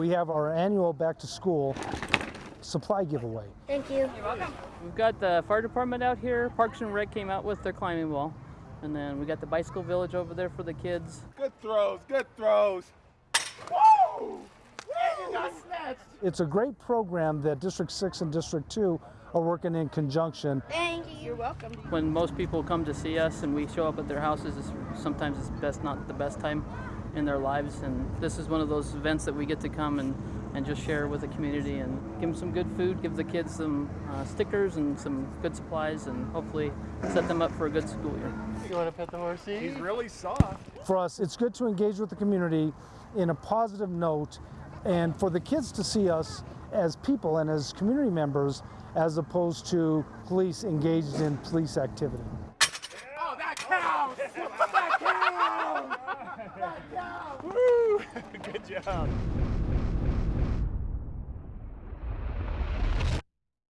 we have our annual back to school supply giveaway. Thank you. You're welcome. We've got the fire department out here. Parks and Rec came out with their climbing wall. And then we got the bicycle village over there for the kids. Good throws, good throws. Whoa! You got snatched. It's a great program that District 6 and District 2 are working in conjunction. Thank you. You're welcome. When most people come to see us and we show up at their houses, it's, sometimes it's best not the best time in their lives. And this is one of those events that we get to come and, and just share with the community and give them some good food, give the kids some uh, stickers and some good supplies, and hopefully set them up for a good school year. You want to pet the horsey? He's really soft. For us, it's good to engage with the community in a positive note and for the kids to see us as people and as community members as opposed to police engaged in police activity. Oh, that counts! That counts! That counts! Woo! Good job.